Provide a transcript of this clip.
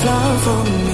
flower from